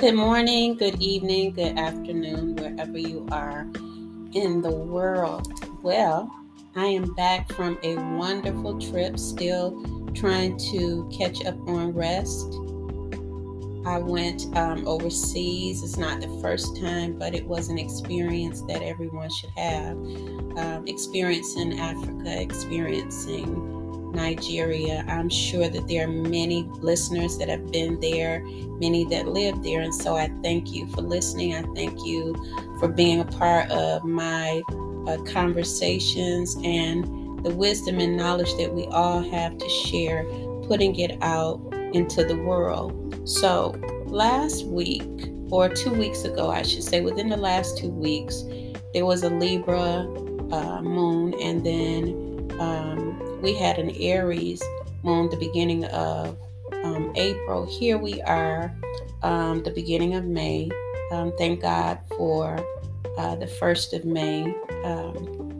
Good morning, good evening, good afternoon, wherever you are in the world. Well, I am back from a wonderful trip, still trying to catch up on rest. I went um, overseas. It's not the first time, but it was an experience that everyone should have. Um, experiencing Africa, experiencing Nigeria. I'm sure that there are many listeners that have been there, many that live there. And so I thank you for listening. I thank you for being a part of my uh, conversations and the wisdom and knowledge that we all have to share, putting it out into the world. So last week, or two weeks ago, I should say, within the last two weeks, there was a Libra uh, moon, and then um, we had an Aries moon the beginning of um, April. Here we are, um, the beginning of May. Um, thank God for uh, the 1st of May. Um,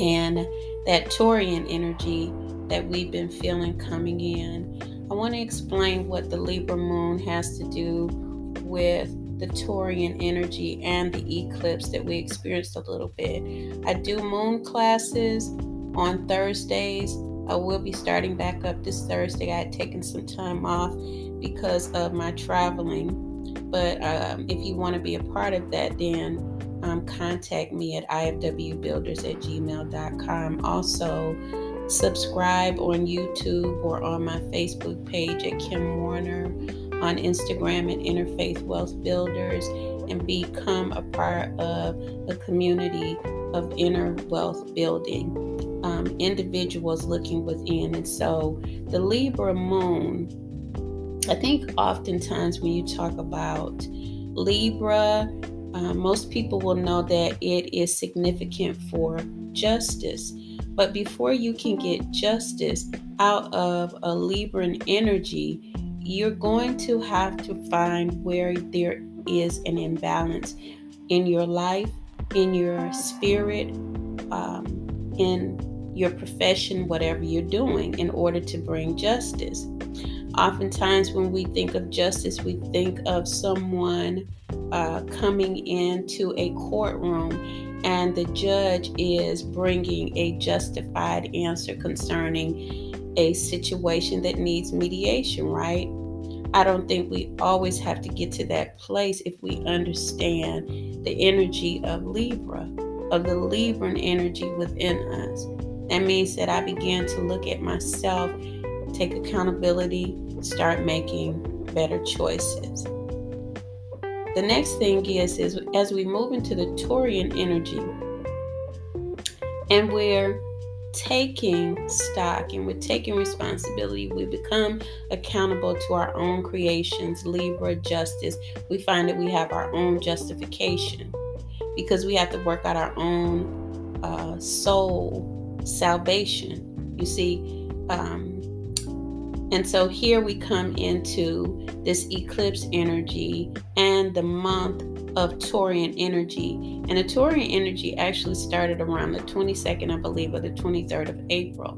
and that Taurian energy that we've been feeling coming in. I want to explain what the Libra moon has to do with the Taurian energy and the eclipse that we experienced a little bit. I do moon classes on Thursdays. I will be starting back up this Thursday. I had taken some time off because of my traveling. But um, if you want to be a part of that, then um, contact me at ifwbuilders at gmail.com. Also, subscribe on YouTube or on my Facebook page at Kim Warner, on Instagram at Interfaith Wealth Builders, and become a part of a community of inner wealth building um, individuals looking within. And so the Libra moon, I think oftentimes when you talk about Libra, uh, most people will know that it is significant for justice. But before you can get justice out of a Libran energy, you're going to have to find where there is an imbalance in your life, in your spirit, um, in your profession, whatever you're doing, in order to bring justice. Oftentimes, when we think of justice, we think of someone uh, coming into a courtroom and the judge is bringing a justified answer concerning a situation that needs mediation, right? I don't think we always have to get to that place if we understand the energy of Libra, of the Libran energy within us. That means that I began to look at myself, take accountability, start making better choices. The next thing is, is as we move into the Taurian energy and we're taking stock and we're taking responsibility, we become accountable to our own creations, Libra, justice. We find that we have our own justification because we have to work out our own uh, soul salvation. You see, um, and so here we come into this eclipse energy and the month of Taurian energy. And the Taurian energy actually started around the 22nd, I believe, or the 23rd of April.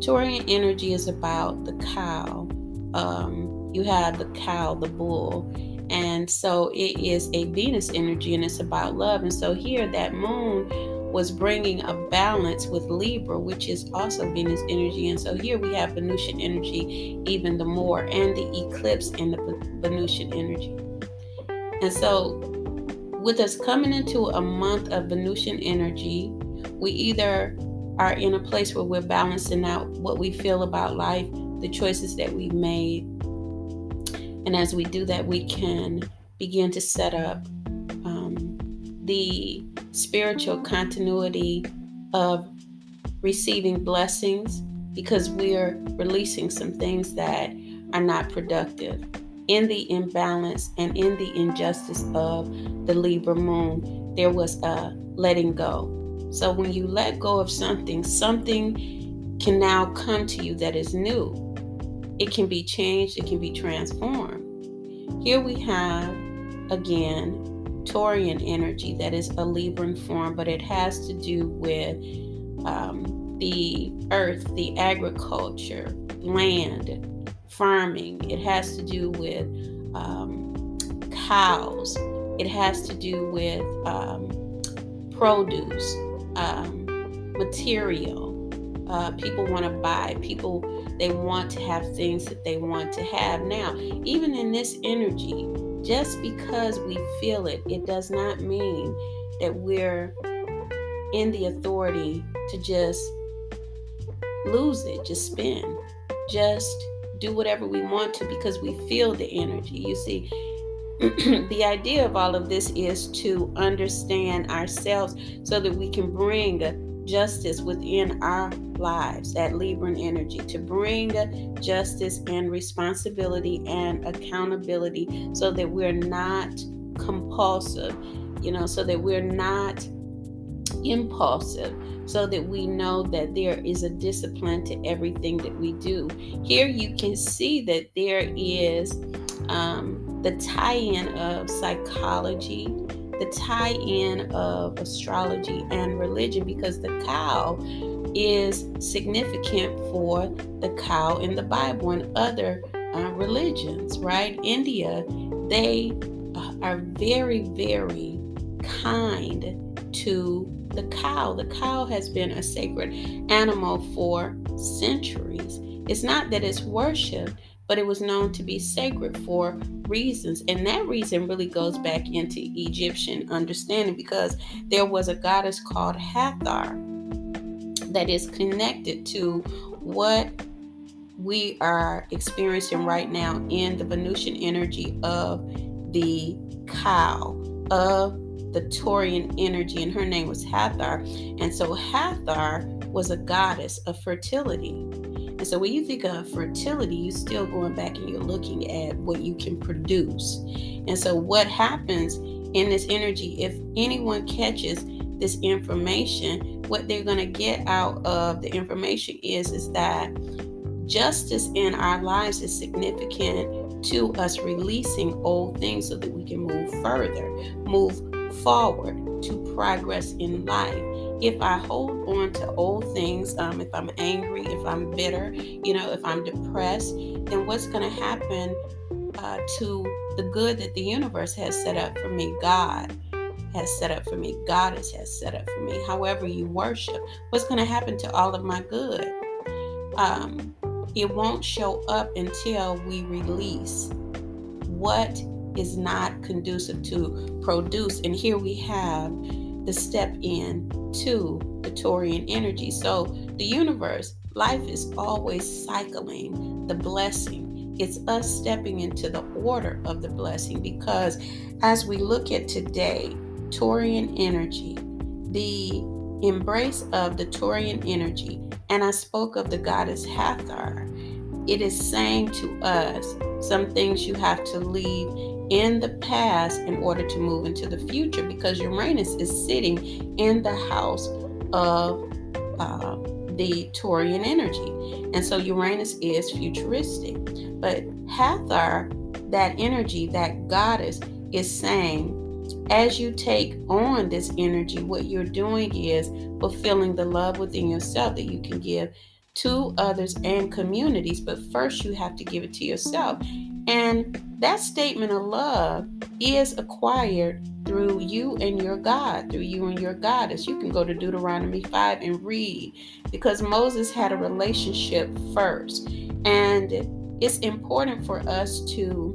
Taurian energy is about the cow. Um, you have the cow, the bull. And so it is a Venus energy and it's about love. And so here, that moon was bringing a balance with Libra, which is also Venus energy. And so here we have Venusian energy even the more, and the eclipse in the Venusian energy. And so, with us coming into a month of Venusian energy, we either are in a place where we're balancing out what we feel about life, the choices that we've made. And as we do that, we can begin to set up um, the spiritual continuity of receiving blessings because we're releasing some things that are not productive. In the imbalance and in the injustice of the Libra moon, there was a letting go. So when you let go of something, something can now come to you that is new. It can be changed, it can be transformed. Here we have again Taurian energy that is a Libran form, but it has to do with um, the earth, the agriculture, land, farming. It has to do with um, cows. It has to do with um, produce, um, material. Uh, people want to buy. People they want to have things that they want to have. Now, even in this energy, just because we feel it, it does not mean that we're in the authority to just lose it, just spin, just do whatever we want to because we feel the energy. You see, the idea of all of this is to understand ourselves so that we can bring justice within our lives, that Libran energy, to bring justice and responsibility and accountability so that we're not compulsive, you know, so that we're not impulsive so that we know that there is a discipline to everything that we do. Here you can see that there is um, the tie in of psychology, the tie in of astrology and religion because the cow is significant for the cow in the Bible and other uh, religions, right? India, they uh, are very, very kind to the cow. The cow has been a sacred animal for centuries. It's not that it's worshiped, but it was known to be sacred for reasons. And that reason really goes back into Egyptian understanding because there was a goddess called Hathor that is connected to what we are experiencing right now in the Venusian energy of the cow, of the Taurian energy, and her name was Hathor. And so Hathor was a goddess of fertility. And so when you think of fertility, you're still going back and you're looking at what you can produce. And so what happens in this energy, if anyone catches this information, what they're going to get out of the information is, is that justice in our lives is significant to us releasing old things so that we can move further, move forward to progress in life. If I hold on to old things, um, if I'm angry, if I'm bitter, you know, if I'm depressed, then what's going to happen uh, to the good that the universe has set up for me? God has set up for me. Goddess has set up for me. However, you worship, what's going to happen to all of my good? Um, it won't show up until we release what is not conducive to produce. And here we have the step in to the Taurian energy. So the universe, life is always cycling the blessing. It's us stepping into the order of the blessing because as we look at today, Taurian energy, the embrace of the Taurian energy, and I spoke of the goddess Hathor, it is saying to us some things you have to leave in the past in order to move into the future because Uranus is sitting in the house of uh, the Taurian energy. And so Uranus is futuristic. But Hathor, that energy, that goddess, is saying, as you take on this energy, what you're doing is fulfilling the love within yourself that you can give to others and communities. But first, you have to give it to yourself. And that statement of love is acquired through you and your God, through you and your goddess. You can go to Deuteronomy 5 and read because Moses had a relationship first. And it's important for us to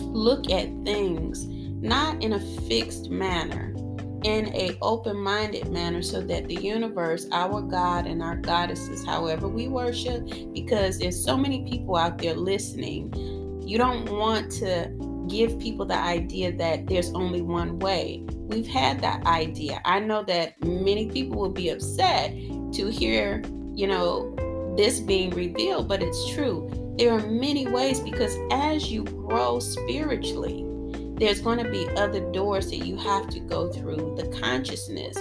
look at things not in a fixed manner in a open-minded manner so that the universe our god and our goddesses however we worship because there's so many people out there listening you don't want to give people the idea that there's only one way. We've had that idea. I know that many people will be upset to hear, you know, this being revealed, but it's true. There are many ways because as you grow spiritually, there's going to be other doors that you have to go through. The consciousness,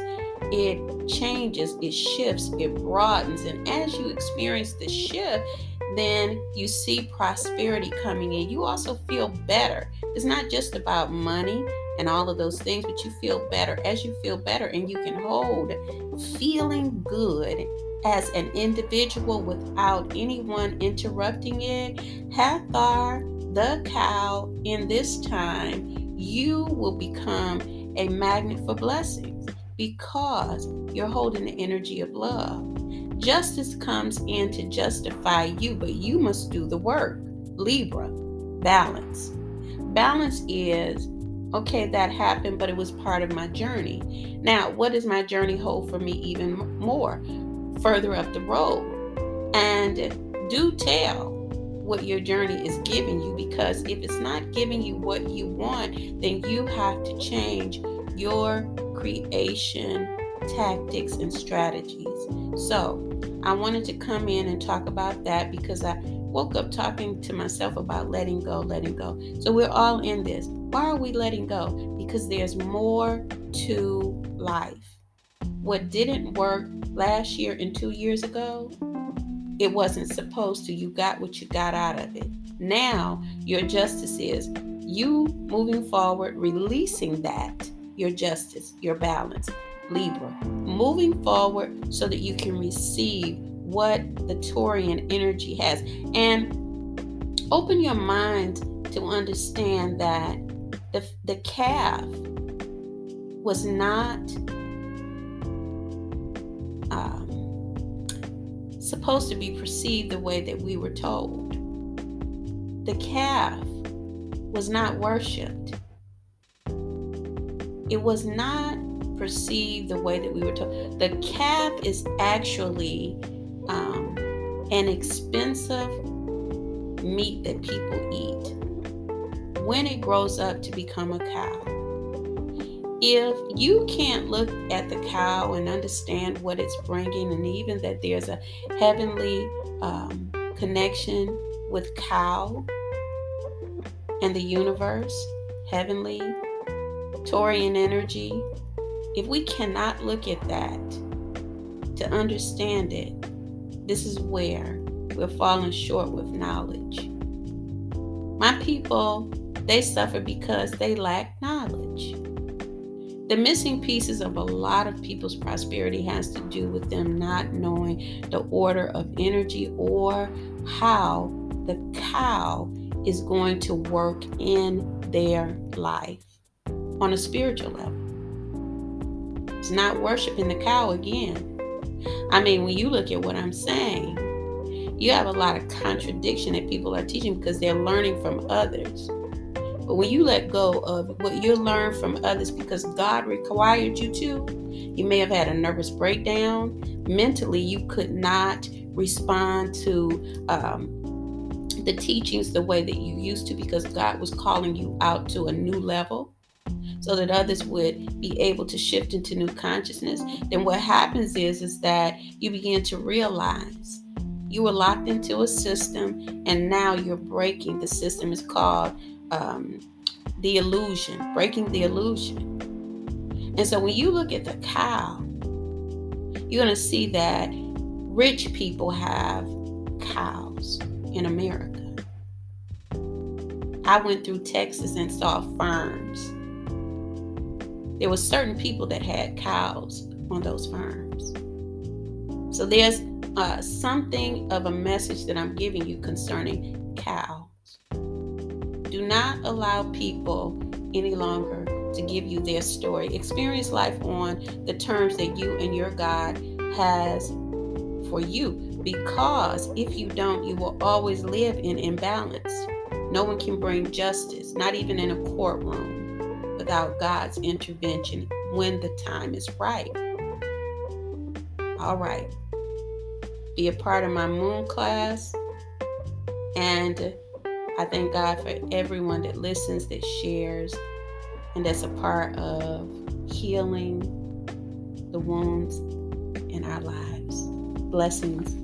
it changes, it shifts, it broadens. And as you experience the shift, then you see prosperity coming in. You also feel better. It's not just about money and all of those things, but you feel better. As you feel better and you can hold feeling good as an individual without anyone interrupting it, Hathor the cow in this time, you will become a magnet for blessings because you're holding the energy of love. Justice comes in to justify you, but you must do the work. Libra, balance. Balance is okay, that happened, but it was part of my journey. Now, what does my journey hold for me even more further up the road? And do tell what your journey is giving you because if it's not giving you what you want, then you have to change your creation tactics and strategies. So, I wanted to come in and talk about that because I woke up talking to myself about letting go, letting go. So, we're all in this. Why are we letting go? Because there's more to life. What didn't work last year and two years ago it wasn't supposed to. You got what you got out of it. Now, your justice is you moving forward, releasing that, your justice, your balance. Libra, moving forward so that you can receive what the Taurian energy has. And open your mind to understand that the, the calf was not um, supposed to be perceived the way that we were told. The calf was not worshiped. It was not perceived the way that we were told. The calf is actually um, an expensive meat that people eat when it grows up to become a cow if you can't look at the cow and understand what it's bringing, and even that there's a heavenly um, connection with cow and the universe, heavenly, Taurian energy, if we cannot look at that to understand it, this is where we're falling short with knowledge. My people, they suffer because they lack knowledge. The missing pieces of a lot of people's prosperity has to do with them not knowing the order of energy or how the cow is going to work in their life on a spiritual level. It's not worshiping the cow again. I mean, when you look at what I'm saying, you have a lot of contradiction that people are teaching because they're learning from others. But when you let go of what you learn from others because God required you to, you may have had a nervous breakdown. Mentally, you could not respond to um, the teachings the way that you used to because God was calling you out to a new level so that others would be able to shift into new consciousness then what happens is is that you begin to realize you were locked into a system and now you're breaking the system is called um, the illusion, breaking the illusion. And so when you look at the cow, you're going to see that rich people have cows in America. I went through Texas and saw farms. There were certain people that had cows on those farms. So there's uh, something of a message that I'm giving you concerning cows. Do not allow people any longer to give you their story. Experience life on the terms that you and your God has for you. Because if you don't, you will always live in imbalance. No one can bring justice, not even in a courtroom, without God's intervention when the time is right. All right. Be a part of my moon class and I thank God for everyone that listens, that shares, and that's a part of healing the wounds in our lives. Blessings.